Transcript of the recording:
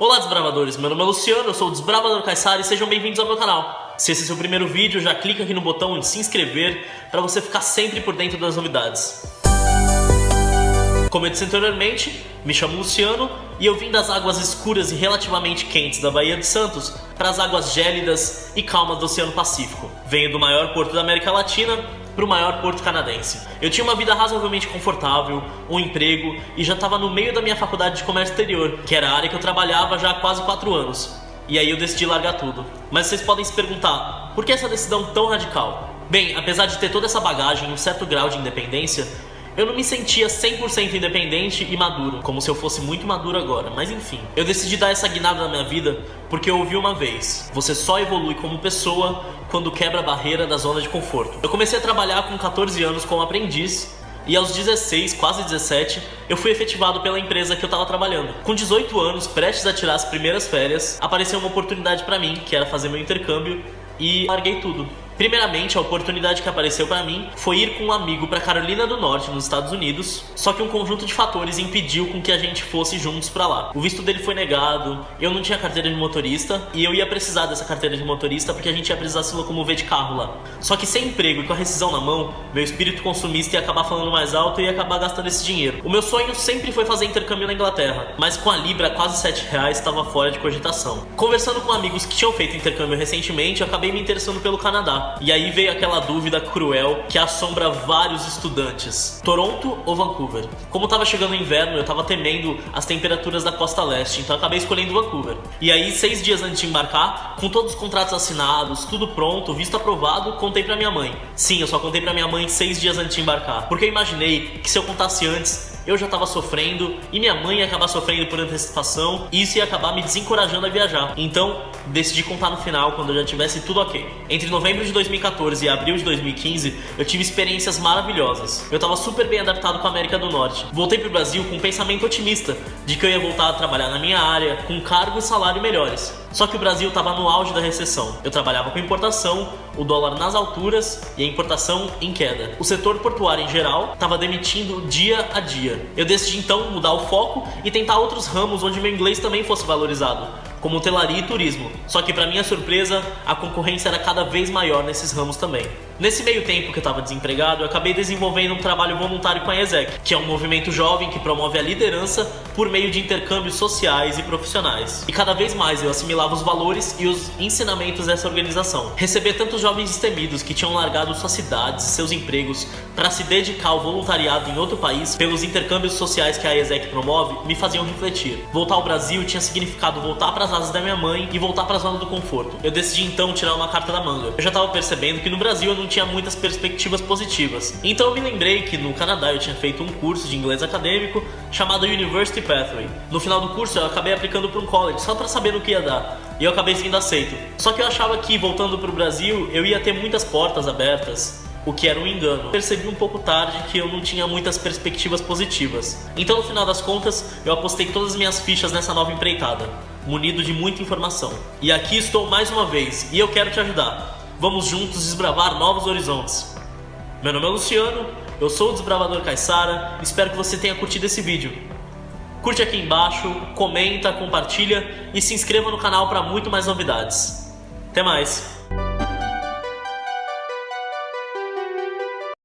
Olá desbravadores, meu nome é Luciano, eu sou o Desbravador Caissara e sejam bem-vindos ao meu canal. Se esse é seu primeiro vídeo, já clica aqui no botão de se inscrever para você ficar sempre por dentro das novidades. Como eu disse anteriormente, me chamo Luciano e eu vim das águas escuras e relativamente quentes da Baía de Santos para as águas gélidas e calmas do Oceano Pacífico. Venho do maior porto da América Latina para o maior porto canadense. Eu tinha uma vida razoavelmente confortável, um emprego e já estava no meio da minha faculdade de comércio exterior, que era a área que eu trabalhava já há quase 4 anos. E aí eu decidi largar tudo. Mas vocês podem se perguntar, por que essa decisão tão radical? Bem, apesar de ter toda essa bagagem e um certo grau de independência, eu não me sentia 100% independente e maduro, como se eu fosse muito maduro agora, mas enfim. Eu decidi dar essa guinada na minha vida porque eu ouvi uma vez, você só evolui como pessoa quando quebra a barreira da zona de conforto. Eu comecei a trabalhar com 14 anos como aprendiz e aos 16, quase 17, eu fui efetivado pela empresa que eu estava trabalhando. Com 18 anos, prestes a tirar as primeiras férias, apareceu uma oportunidade para mim, que era fazer meu intercâmbio, e larguei tudo. Primeiramente, a oportunidade que apareceu para mim foi ir com um amigo para Carolina do Norte, nos Estados Unidos, só que um conjunto de fatores impediu com que a gente fosse juntos para lá. O visto dele foi negado, eu não tinha carteira de motorista e eu ia precisar dessa carteira de motorista porque a gente ia precisar se locomover de carro lá. Só que sem emprego e com a rescisão na mão, meu espírito consumista ia acabar falando mais alto e ia acabar gastando esse dinheiro. O meu sonho sempre foi fazer intercâmbio na Inglaterra, mas com a Libra quase 7 reais estava fora de cogitação. Conversando com amigos que tinham feito intercâmbio recentemente, eu acabei me interessando pelo Canadá. E aí veio aquela dúvida cruel que assombra vários estudantes: Toronto ou Vancouver? Como tava chegando o inverno, eu tava temendo as temperaturas da costa leste, então acabei escolhendo Vancouver. E aí, seis dias antes de embarcar, com todos os contratos assinados, tudo pronto, visto aprovado, contei pra minha mãe. Sim, eu só contei pra minha mãe seis dias antes de embarcar, porque eu imaginei que se eu contasse antes, eu já estava sofrendo e minha mãe ia acabar sofrendo por antecipação e isso ia acabar me desencorajando a viajar. Então, decidi contar no final, quando eu já tivesse tudo ok. Entre novembro de 2014 e abril de 2015, eu tive experiências maravilhosas. Eu estava super bem adaptado com a América do Norte. Voltei pro Brasil com um pensamento otimista de que eu ia voltar a trabalhar na minha área, com cargo e salário melhores. Só que o Brasil estava no auge da recessão. Eu trabalhava com importação, o dólar nas alturas e a importação em queda. O setor portuário em geral estava demitindo dia a dia. Eu decidi então mudar o foco e tentar outros ramos onde meu inglês também fosse valorizado como hotelaria e turismo. Só que para minha surpresa, a concorrência era cada vez maior nesses ramos também. Nesse meio tempo que eu estava desempregado, eu acabei desenvolvendo um trabalho voluntário com a ESEC, que é um movimento jovem que promove a liderança por meio de intercâmbios sociais e profissionais. E cada vez mais eu assimilava os valores e os ensinamentos dessa organização. Receber tantos jovens destemidos que tinham largado suas cidades seus empregos para se dedicar ao voluntariado em outro país pelos intercâmbios sociais que a ESEC promove me faziam refletir. Voltar ao Brasil tinha significado voltar para as asas da minha mãe e voltar para a zona do conforto. Eu decidi então tirar uma carta da manga. Eu já estava percebendo que no Brasil eu não tinha muitas perspectivas positivas. Então eu me lembrei que no Canadá eu tinha feito um curso de inglês acadêmico chamado University Pathway. No final do curso eu acabei aplicando para um college só para saber no que ia dar. E eu acabei sendo aceito. Só que eu achava que voltando para o Brasil eu ia ter muitas portas abertas o que era um engano. Percebi um pouco tarde que eu não tinha muitas perspectivas positivas. Então, no final das contas, eu apostei todas as minhas fichas nessa nova empreitada, munido de muita informação. E aqui estou mais uma vez, e eu quero te ajudar. Vamos juntos desbravar novos horizontes. Meu nome é Luciano, eu sou o Desbravador Caissara, espero que você tenha curtido esse vídeo. Curte aqui embaixo, comenta, compartilha e se inscreva no canal para muito mais novidades. Até mais!